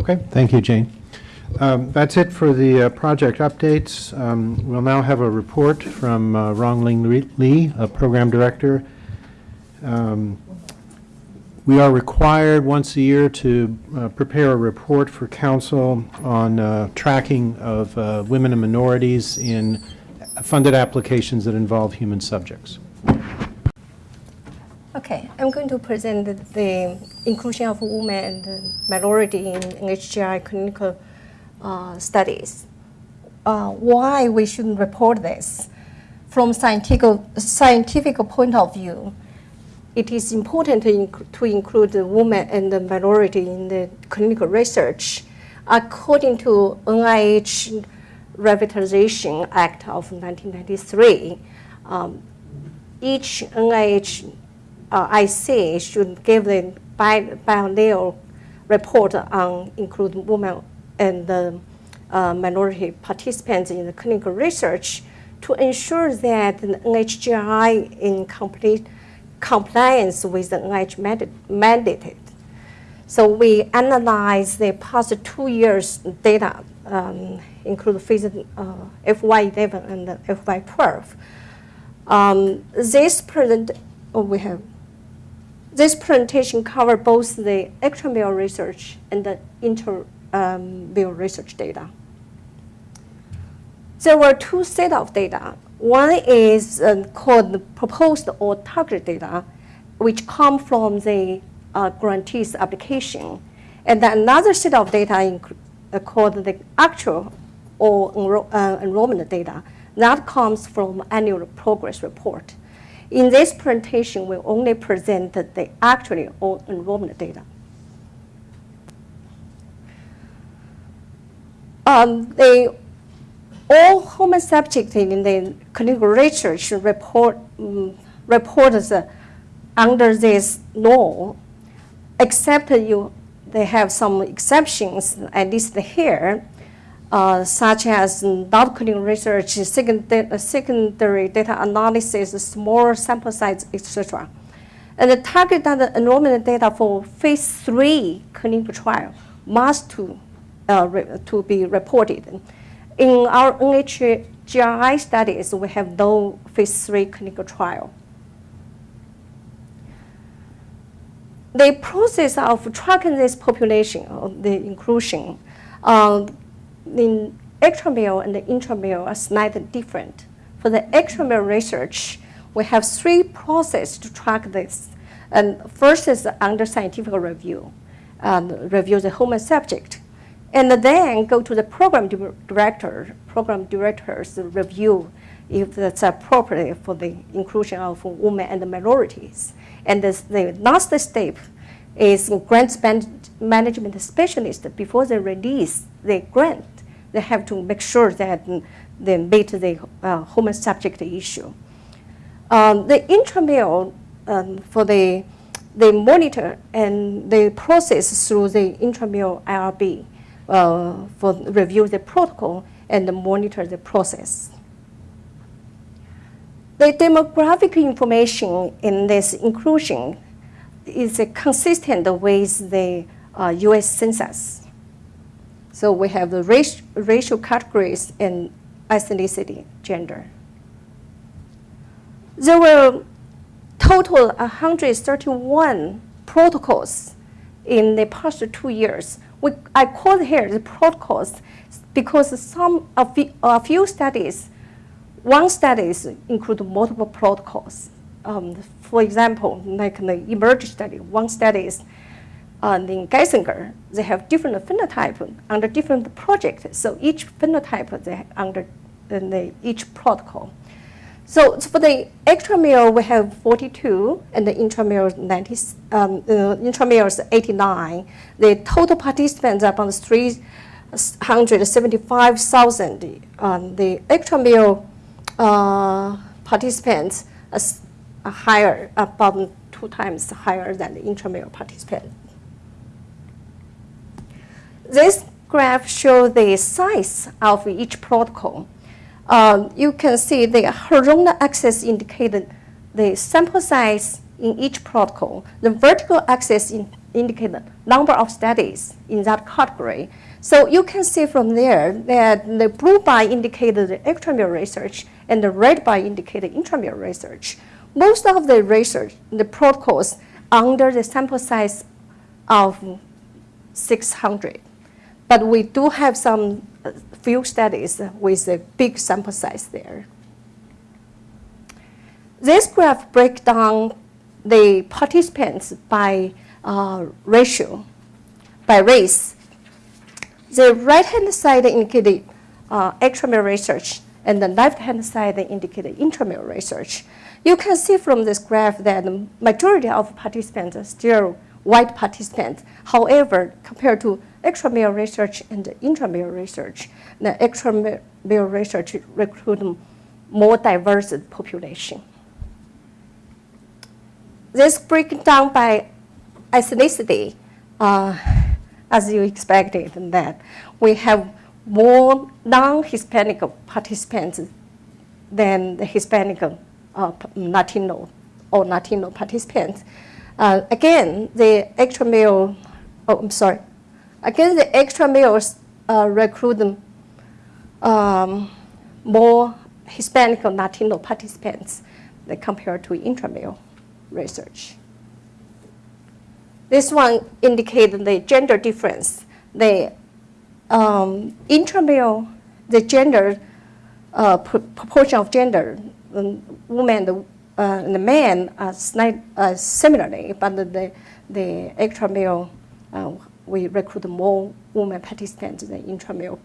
Okay, thank you, Jane. Um, That's it for the uh, project updates. Um, We'll now have a report from uh, Rongling Li- a program director. Um, We are required once a year to uh, prepare a report for council on uh, tracking of uh, women and minorities in funded applications that involve human subjects. Okay, I'm going to present the, inclusion of women and minority in HGI clinical uh, studies. Uh, why we shouldn't report this? From scientific, scientific point of view, it is important to, inc- to include the women and the minority in the clinical research. According to NIH Revitalization Act of 1993, um, each NIH uh, IC should give the bi- biennial report on include women and the uh, minority participants in the clinical research to ensure that the NHGRI in complete compliance with the NIH mandate. So we analyze the past two years data, um, include phase uh, FY11 and FY12. Um, this present, oh, we have this presentation covers both the extramural research and the intramural research data. There were two sets of data. One is uh, called the proposed or target data, which come from the uh, grantee's application. And then another set of data uh, called the actual or enro- uh, enrollment data that comes from annual progress report. In this presentation, we only present the actually or enrollment data. Um, all human subjects in the clinical research report um, reports uh, under this law, except you they have some exceptions, at least here, uh, such as not clinical research, secondary, secondary data analysis, small sample size, etc. And the target data enrollment data for phase three clinical trial must to, uh, re- to be reported. In our NHGRI studies, we have no phase three clinical trial. The process of tracking this population, of the inclusion, um, in extramural and the intramural are slightly different. For the extramural research, we have three processes to track this. And first is under scientific review, um, review the human subject. And then go to the program director, program director's review if that's appropriate for the inclusion of women and minorities. And this, the last step is grant management specialist before they release the grant. They have to make sure that they meet the uh, human subject issue. Um, the intramural um, for the they monitor and they process through the intramural IRB uh, for review the protocol and monitor the process. The demographic information in this inclusion is consistent with the uh, U.S. Census. So we have the race, racial categories and ethnicity, gender. There were total 131 protocols in the past two years. We, I call here the protocols because some a few, a few studies, one studies include multiple protocols. Um, for example, like the eMERGE study, one study is uh, in Geisinger, they have different phenotype under different projects. So each phenotype they under the, each protocol. So for the extramural, we have 42, and the intramural 90, um, uh, intramural is 89. The total participants are about 375,000. Um, the extramural uh, participants are, higher, about two times higher than the intramural participants. This graph shows the size of each protocol. Um, you can see the horizontal axis indicated the sample size in each protocol. The vertical axis in, the number of studies in that category. So you can see from there that the blue bar indicated the extramural research and the red bar indicated intramural research. Most of the research, the protocols under the sample size of 600. But we do have some uh, few studies with a big sample size there. This graph breaks down the participants by uh, ratio, by race. The right-hand side indicated uh, extramural research, and the left-hand side indicated intramural research. You can see from this graph that the majority of participants are still white participants. However, compared to extramural research and intramural research, the extramural research recruit more diverse population. This breaks down by ethnicity, uh, as you expected that we have more non-Hispanic participants than the Hispanic uh, Latino or Latino participants. Uh, again, the extramural, oh, I'm sorry. Again, the extramurals uh, recruit um, more Hispanic or Latino participants than compared to intramural research. This one indicates the gender difference. The um, intramural, the gender, uh, proportion of gender, um, women and, uh, the men are uh, similarly, but the, the extramural, uh, we recruit more women participants than intramural.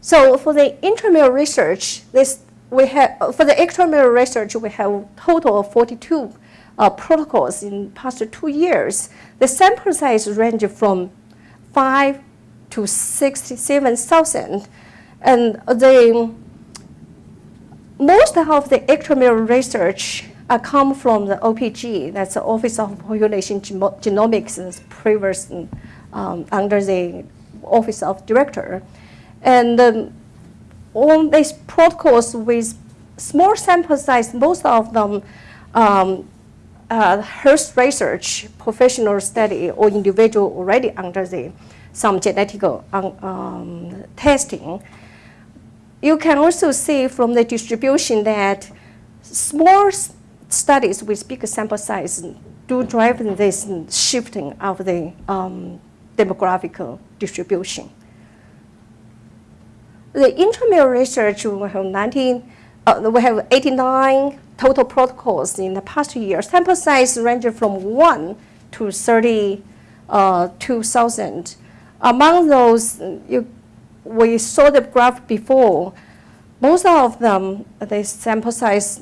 So for the intramural research, this we have, for the extramural research, we have total of 42 uh, protocols in past two years. The sample size range from 5 to 67,000. And the most of the extramural research uh, come from the OPG, that's the Office of Population Genomics, previous um, under the Office of Director. And um, on these protocols with small sample size, most of them um, uh, health research, professional study, or individual already under the, some genetic um, um, testing. You can also see from the distribution that small studies with big sample size do drive this shifting of the um, demographic distribution. The intramural research, we have 19, uh, we have 89 total protocols in the past year. Sample size ranges from 1 to 32,000. Uh, Among those, you, we saw the graph before, most of them, the sample size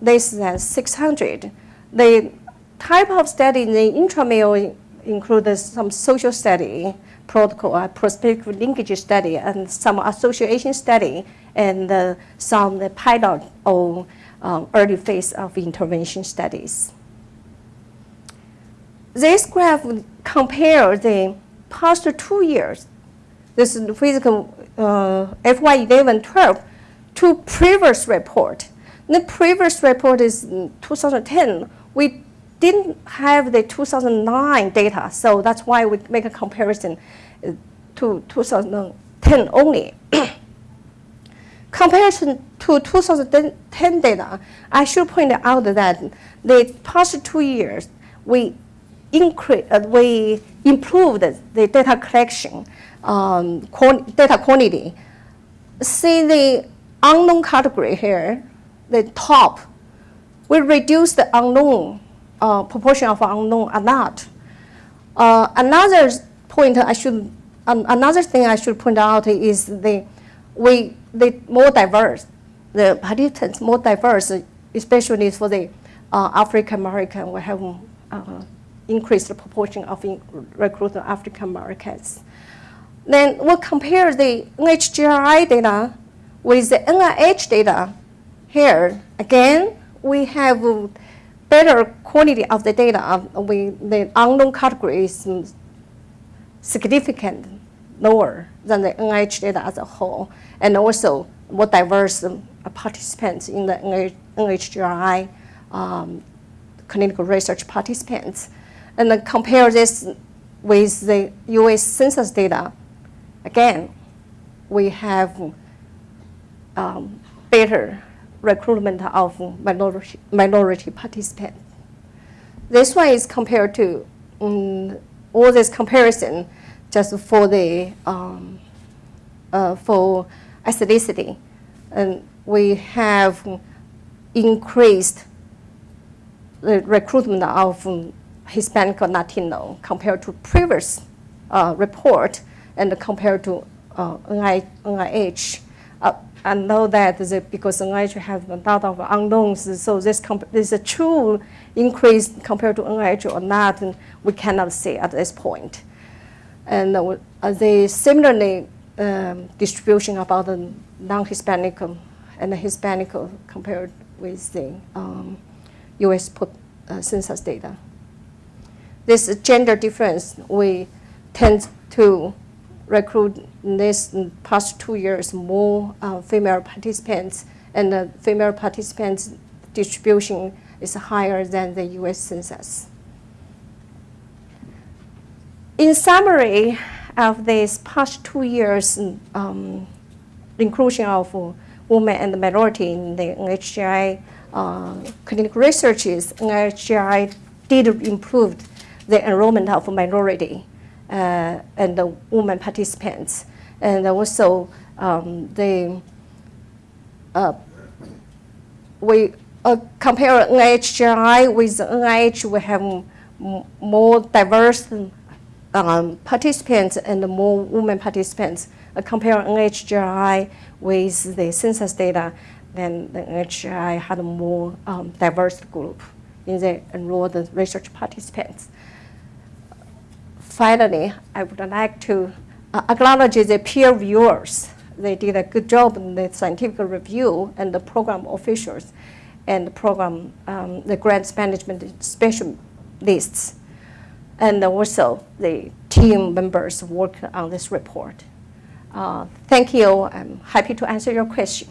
less than 600. The type of study in the intramural includes some social study, protocol, uh, prospective linkage study, and some association study, and uh, some the pilot or um, early phase of intervention studies. This graph compares the past two years, this is physical uh, FY11-12, to previous report. The previous report is 2010. We didn't have the 2009 data, so that's why we make a comparison uh, to 2010 only. Comparison to 2010 data, I should point out that the past two years, we increase, uh, we improved the data collection, um, data quantity. See the unknown category here, the top, we reduce the unknown uh, proportion of unknown a lot. Uh, another point I should, um, another thing I should point out is the we the more diverse, the participants more diverse, especially for the uh, African American. We have uh, increased the proportion of in, recruited African Americans. Then we'll compare the NHGRI data with the NIH data. Here. Again, we have better quality of the data, we, the unknown category is significant lower than the NIH data as a whole, and also more diverse participants in the NHGRI um, clinical research participants. and then compare this with the US Census data, again, we have um, better recruitment of minority, minority participants. This one is compared to um, all this comparison just for the um, uh, for ethnicity, and we have increased the recruitment of Hispanic or Latino compared to previous uh, report and compared to uh, NIH. Uh, I know that the, because NIH has a lot of unknowns, so this, is a true increase compared to NIH or not, we cannot say at this point. And uh, the similarly um, distribution about the non-Hispanic um, and the Hispanic uh, compared with the um, U.S. put, uh, census data. This gender difference, we tend to recruit in this past two years more uh, female participants, and the female participants distribution is higher than the U.S. census. In summary, of these past two years, um, inclusion of women and the minority in the NHGRI uh, clinical researches, NHGRI did improve the enrollment of minority and the women participants. And also, um, the, uh, we uh, compare NHGRI with NIH, we have more diverse um, participants and more women participants. Uh, compare NHGRI with the census data, then the NHGRI had a more um, diverse group in the enrolled research participants. Finally, I would like to uh, acknowledge the peer reviewers. They did a good job in the scientific review and the program officials and the program, um, the grants management specialists and also the team members work on this report. Uh, thank you. I'm happy to answer your question.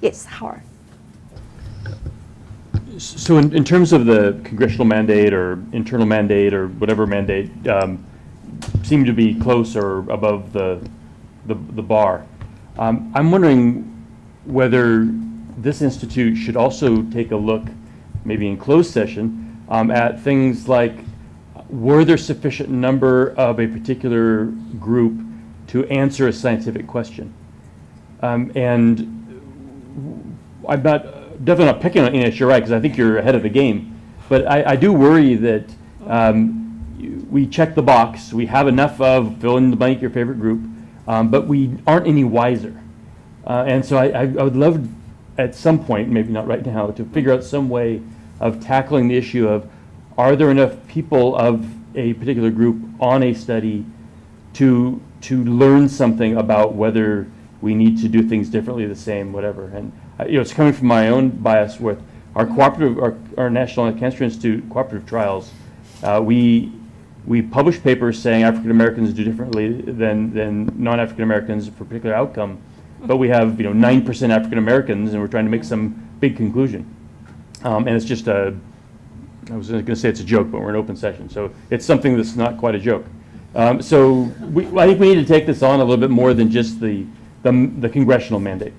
Yes, Howard. So in, in terms of the congressional mandate or internal mandate or whatever mandate, um, seem to be close or above the, the, the bar. Um, I'm wondering whether this institute should also take a look, maybe in closed session, um, at things like, were there sufficient number of a particular group to answer a scientific question? Um, and I'm not, definitely not picking on NHGRI because I think you're ahead of the game, but I, I do worry that um, we check the box, we have enough of fill in the blank your favorite group, um, but we aren't any wiser. Uh, and so I, I I would love at some point, maybe not right now, to figure out some way of tackling the issue of, are there enough people of a particular group on a study to, to learn something about whether we need to do things differently, the same, whatever. And, you know, it's coming from my own bias with our cooperative, our, our National Cancer Institute cooperative trials. Uh, we, we publish papers saying African Americans do differently than, than non-African Americans for a particular outcome. But we have, you know, nine percent African Americans and we're trying to make some big conclusion. Um, and it's just a, I was gonna say it's a joke, but we're in open session, so it's something that's not quite a joke. Um, so we, I think we need to take this on a little bit more than just the, the the congressional mandate.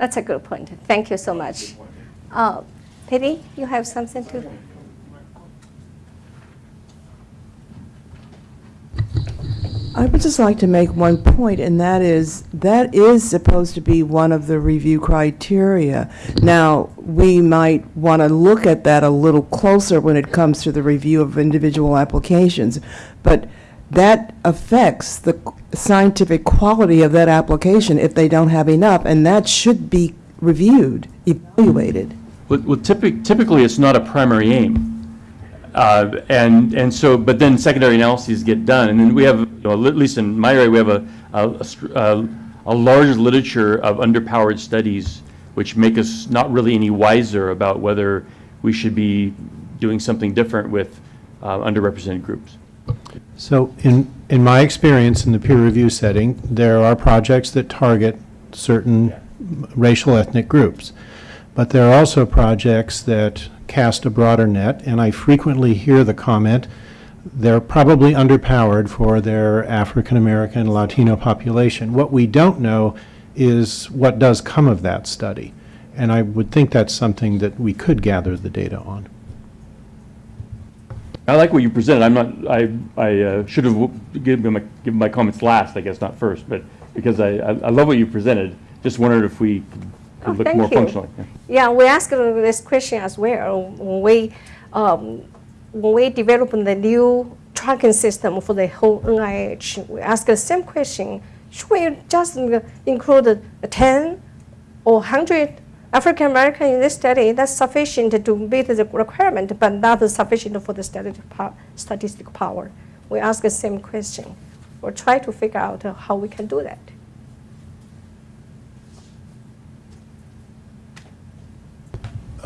That's a good point. Thank you so much. Uh, Peggy, you have something to? I would just like to make one point, and that is, that is supposed to be one of the review criteria. Now, we might want to look at that a little closer when it comes to the review of individual applications, but that affects the scientific quality of that application if they don't have enough, and that should be reviewed, evaluated. Well, well, typic- typically, it's not a primary aim. Uh, And, and so, but then secondary analyses get done, and then we have, you know, at least in my area, we have a, a- a a, a large literature of underpowered studies, which make us not really any wiser about whether we should be doing something different with uh, underrepresented groups. So in, in my experience in the peer review setting, there are projects that target certain racial ethnic groups. but there are also projects that cast a broader net, and I frequently hear the comment, they're probably underpowered for their African-American, Latino population. What we don't know is what does come of that study, and I would think that's something that we could gather the data on. I like what you presented. I'm not, I, I uh, should have given my, given my comments last, I guess, not first, but because I, I I love what you presented. Just wondered if we Oh, could look more you. functionally. Yeah. Yeah, we asked this question as well. When we, um, when we developed the new tracking system for the whole NIH, we asked the same question. Should we just include 10 or 100 African American in this study? That's sufficient to meet the requirement, but not sufficient for the statistic statistical power. We ask the same question. We'll try to figure out how we can do that.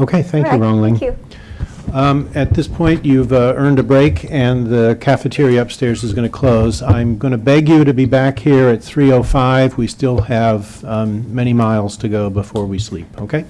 Okay, thank you, Rongling. Thank you. Um, At this point, you've uh, earned a break, and the cafeteria upstairs is going to close. I'm going to beg you to be back here at 3:05. We still have um, many miles to go before we sleep, okay?